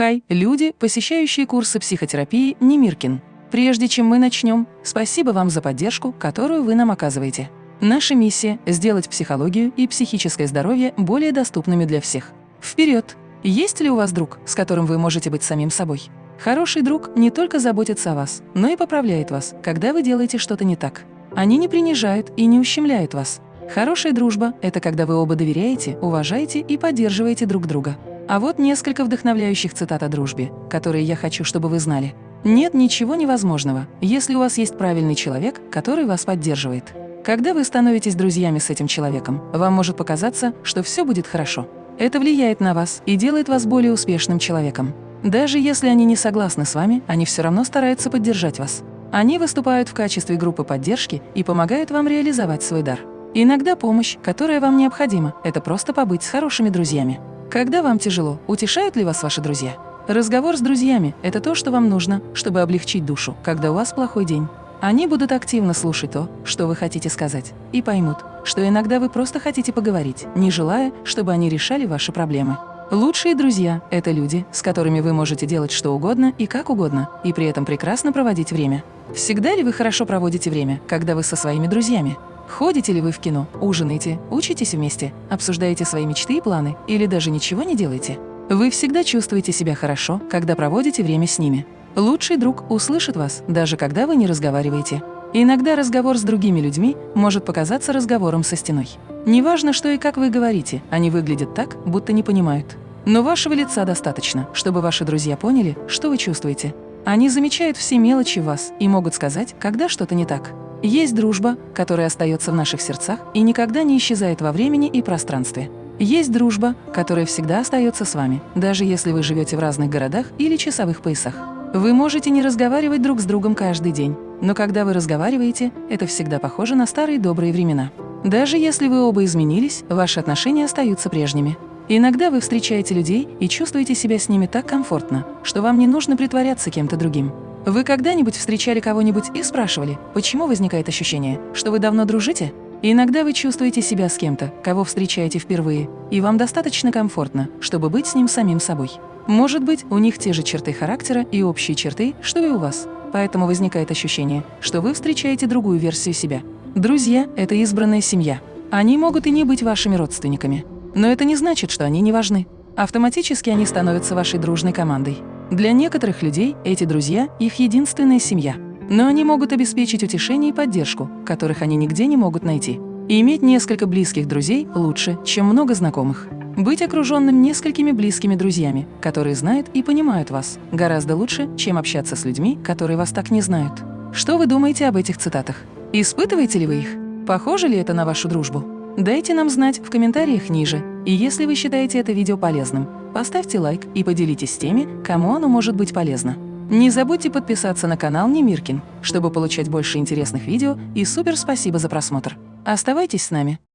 Хай, люди, посещающие курсы психотерапии Немиркин. Прежде чем мы начнем, спасибо вам за поддержку, которую вы нам оказываете. Наша миссия – сделать психологию и психическое здоровье более доступными для всех. Вперед! Есть ли у вас друг, с которым вы можете быть самим собой? Хороший друг не только заботится о вас, но и поправляет вас, когда вы делаете что-то не так. Они не принижают и не ущемляют вас. Хорошая дружба – это когда вы оба доверяете, уважаете и поддерживаете друг друга. А вот несколько вдохновляющих цитат о дружбе, которые я хочу, чтобы вы знали. Нет ничего невозможного, если у вас есть правильный человек, который вас поддерживает. Когда вы становитесь друзьями с этим человеком, вам может показаться, что все будет хорошо. Это влияет на вас и делает вас более успешным человеком. Даже если они не согласны с вами, они все равно стараются поддержать вас. Они выступают в качестве группы поддержки и помогают вам реализовать свой дар. Иногда помощь, которая вам необходима, это просто побыть с хорошими друзьями. Когда вам тяжело, утешают ли вас ваши друзья? Разговор с друзьями – это то, что вам нужно, чтобы облегчить душу, когда у вас плохой день. Они будут активно слушать то, что вы хотите сказать, и поймут, что иногда вы просто хотите поговорить, не желая, чтобы они решали ваши проблемы. Лучшие друзья – это люди, с которыми вы можете делать что угодно и как угодно, и при этом прекрасно проводить время. Всегда ли вы хорошо проводите время, когда вы со своими друзьями? Ходите ли вы в кино, ужинаете, учитесь вместе, обсуждаете свои мечты и планы или даже ничего не делаете? Вы всегда чувствуете себя хорошо, когда проводите время с ними. Лучший друг услышит вас, даже когда вы не разговариваете. Иногда разговор с другими людьми может показаться разговором со стеной. Неважно, что и как вы говорите, они выглядят так, будто не понимают. Но вашего лица достаточно, чтобы ваши друзья поняли, что вы чувствуете. Они замечают все мелочи в вас и могут сказать, когда что-то не так. Есть дружба, которая остается в наших сердцах и никогда не исчезает во времени и пространстве. Есть дружба, которая всегда остается с вами, даже если вы живете в разных городах или часовых поясах. Вы можете не разговаривать друг с другом каждый день, но когда вы разговариваете, это всегда похоже на старые добрые времена. Даже если вы оба изменились, ваши отношения остаются прежними. Иногда вы встречаете людей и чувствуете себя с ними так комфортно, что вам не нужно притворяться кем-то другим. Вы когда-нибудь встречали кого-нибудь и спрашивали, почему возникает ощущение, что вы давно дружите? иногда вы чувствуете себя с кем-то, кого встречаете впервые, и вам достаточно комфортно, чтобы быть с ним самим собой. Может быть, у них те же черты характера и общие черты, что и у вас. Поэтому возникает ощущение, что вы встречаете другую версию себя. Друзья – это избранная семья. Они могут и не быть вашими родственниками. Но это не значит, что они не важны. Автоматически они становятся вашей дружной командой. Для некоторых людей эти друзья – их единственная семья. Но они могут обеспечить утешение и поддержку, которых они нигде не могут найти. И иметь несколько близких друзей лучше, чем много знакомых. Быть окруженным несколькими близкими друзьями, которые знают и понимают вас, гораздо лучше, чем общаться с людьми, которые вас так не знают. Что вы думаете об этих цитатах? Испытываете ли вы их? Похоже ли это на вашу дружбу? Дайте нам знать в комментариях ниже. И если вы считаете это видео полезным, Поставьте лайк и поделитесь с теми, кому оно может быть полезно. Не забудьте подписаться на канал Немиркин, чтобы получать больше интересных видео и супер спасибо за просмотр. Оставайтесь с нами!